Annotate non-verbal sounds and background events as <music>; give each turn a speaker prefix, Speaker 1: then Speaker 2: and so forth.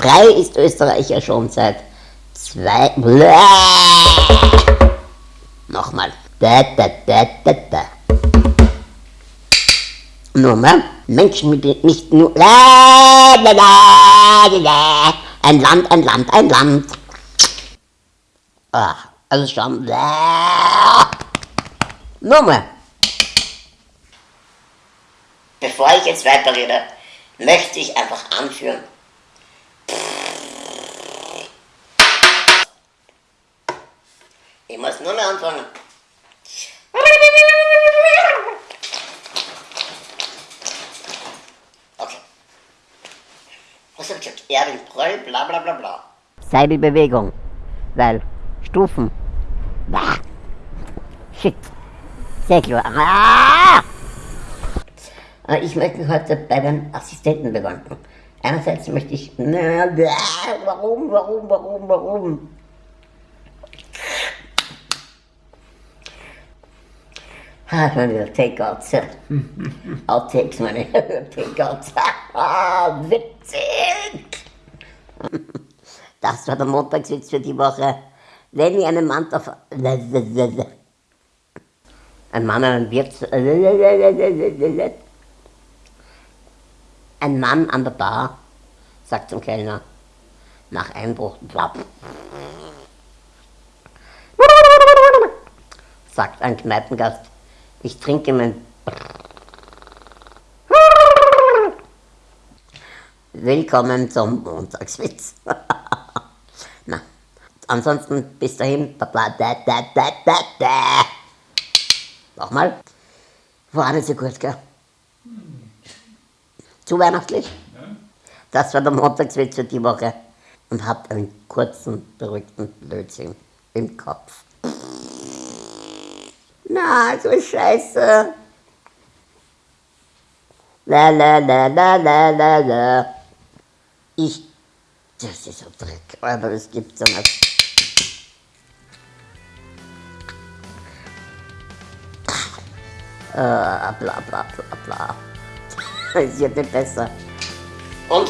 Speaker 1: Frei ist Österreich ja schon seit zwei... Nochmal. Da, da, da, da, da. Nochmal. Menschen mit nicht nur... Ein Land, ein Land, ein Land. Ah, also schon... Nochmal. Bevor ich jetzt weiterrede, möchte ich einfach anführen, Ich muss nur mehr anfangen. Okay. Was hab ich gesagt? Erwin Pröll, bla bla bla bla. Seilbewegung. Weil Stufen. Bah. Shit. Sehr klar. Ah! Ich möchte heute bei den Assistenten bedanken. Einerseits möchte ich. Warum, warum, warum, warum? Ah, meine Takeouts. Outtakes, meine Takeouts. Ah, witzig! <laughs> Das war der Montagswitz für die Woche. Wenn ihr einen Mann auf... <laughs> Ein Mann einen Wirt... Ein Mann an der Bar sagt zum Kellner nach Einbruch... Sagt ein Kneipengast ich trinke mein... Willkommen zum Montagswitz. <laughs> Na, ansonsten bis dahin. Da, da, da, da, da. Nochmal. War nicht so gut, gell? Zu weihnachtlich? Das war der Montagswitz für die Woche. Und habt einen kurzen, beruhigten Blödsinn im Kopf. Na, so scheiße. La la la la la la la. Ich. Das ist so Dreck, aber es gibt so nicht. Äh, bla bla bla bla. <laughs> Es wird nicht besser. Und